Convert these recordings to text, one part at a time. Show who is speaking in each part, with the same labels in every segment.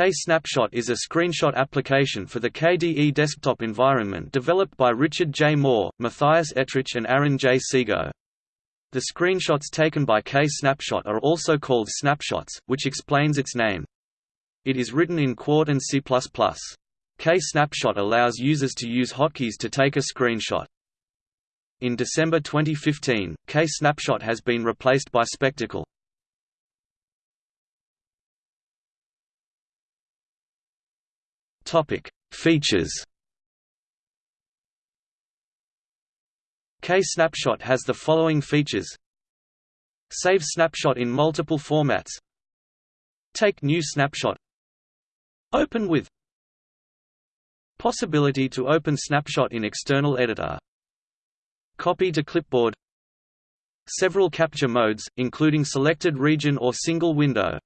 Speaker 1: K-Snapshot is a screenshot application for the KDE desktop environment developed by Richard J. Moore, Matthias Ettrich and Aaron J. Seigo. The screenshots taken by K-Snapshot are also called snapshots, which explains its name. It is written in Qt and C++. K-Snapshot allows users to use hotkeys to take a screenshot. In December 2015, K-Snapshot has been replaced by Spectacle. Topic: Features. K-Snapshot has the following features: Save snapshot in multiple formats. Take new snapshot. Open with Possibility to open snapshot in external editor. Copy to clipboard. Several capture modes, including selected region or single window.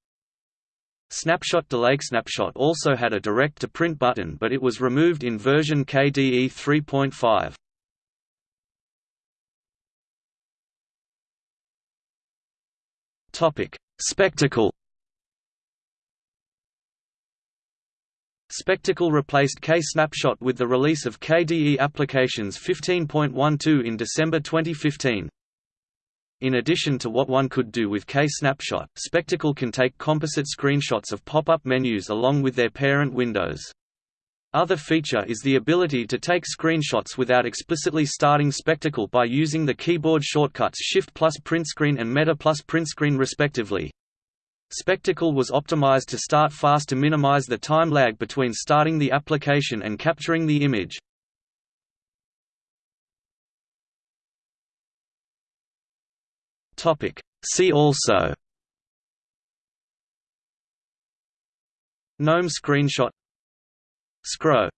Speaker 1: Snapshot Delay Snapshot also had a direct-to-print button but it was removed in version KDE 3.5. Topic: Spectacle. Spectacle replaced K-Snapshot with the release of KDE Applications 15.12 in December 2015. In addition to what one could do with K-Snapshot, Spectacle can take composite screenshots of pop-up menus along with their parent windows. Other feature is the ability to take screenshots without explicitly starting Spectacle by using the keyboard shortcuts Shift plus Printscreen and Meta plus Printscreen respectively. Spectacle was optimized to start fast to minimize the time lag between starting the application and capturing the image. Topic. See also GNOME screenshot Scro